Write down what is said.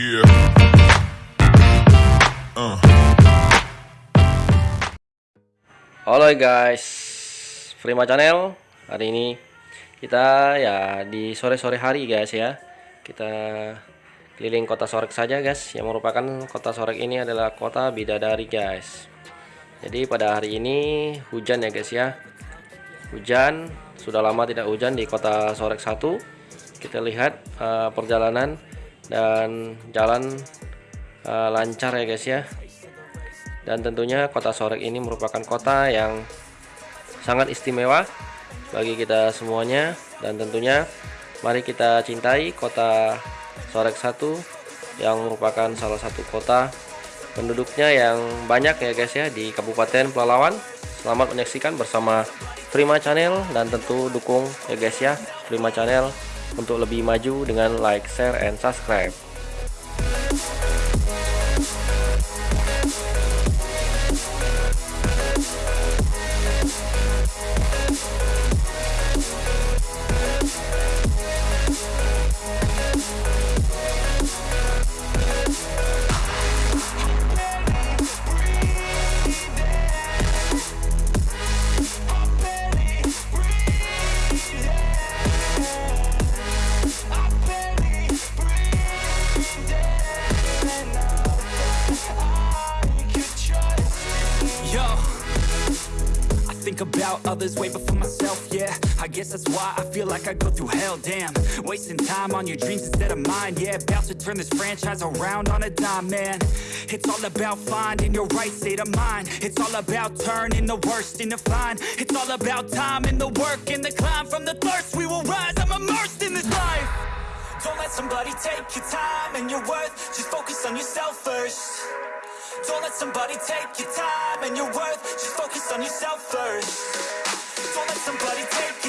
Uh. Halo guys, Prima Channel. Hari ini kita ya di sore-sore hari guys ya. Kita keliling kota Sorek saja guys. Yang merupakan kota Sorek ini adalah kota bidadari guys. Jadi pada hari ini hujan ya guys ya. Hujan, sudah lama tidak hujan di kota Sorek 1. Kita lihat uh, perjalanan dan jalan uh, lancar ya guys ya. Dan tentunya kota Sorek ini merupakan kota yang sangat istimewa bagi kita semuanya. Dan tentunya mari kita cintai kota Sorek 1 yang merupakan salah satu kota penduduknya yang banyak ya guys ya di Kabupaten Pelalawan selamat menyaksikan bersama Prima Channel dan tentu dukung ya guys ya Prima Channel untuk lebih maju dengan like, share, and subscribe. About others way before myself, yeah. I guess that's why I feel like I go through hell, damn. Wasting time on your dreams instead of mine, yeah. About to turn this franchise around on a dime, man. It's all about finding your right state of mind. It's all about turning the worst into fine. It's all about time and the work and the climb from the thirst. We will rise, I'm immersed in this life. Don't let somebody take your time and your worth. Just focus on yourself first. Don't let somebody take your time and your worth. Just focus on yourself first. Don't let somebody take